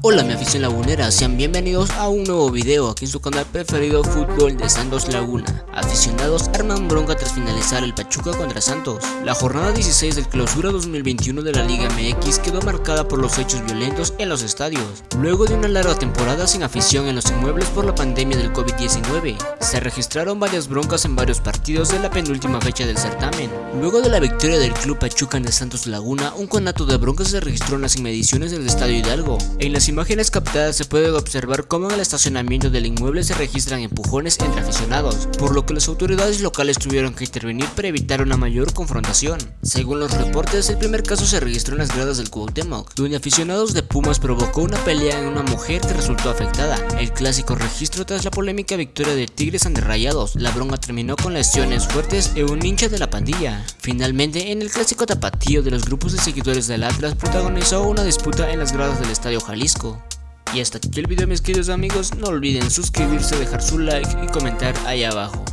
Hola mi afición lagunera, sean bienvenidos a un nuevo video aquí en su canal preferido Fútbol de Santos Laguna. Aficionados arman bronca tras finalizar el Pachuca contra Santos. La jornada 16 del clausura 2021 de la Liga MX quedó marcada por los hechos violentos en los estadios. Luego de una larga temporada sin afición en los inmuebles por la pandemia del COVID-19, se registraron varias broncas en varios partidos de la penúltima fecha del certamen. Luego de la victoria del club Pachuca de Santos Laguna, un conato de broncas se registró en las inmediaciones del Estadio Hidalgo. En las imágenes captadas se puede observar cómo en el estacionamiento del inmueble se registran empujones entre aficionados, por lo que las autoridades locales tuvieron que intervenir para evitar una mayor confrontación. Según los reportes, el primer caso se registró en las gradas del Cuauhtémoc, donde aficionados de Pumas provocó una pelea en una mujer que resultó afectada. El clásico registro tras la polémica victoria de Tigres ante Rayados, la bronca terminó con lesiones fuertes en un hincha de la pandilla. Finalmente, en el clásico tapatío de los grupos de seguidores del Atlas protagonizó una disputa en las gradas del Estadio Jalisco y hasta aquí el video mis queridos amigos, no olviden suscribirse, dejar su like y comentar ahí abajo.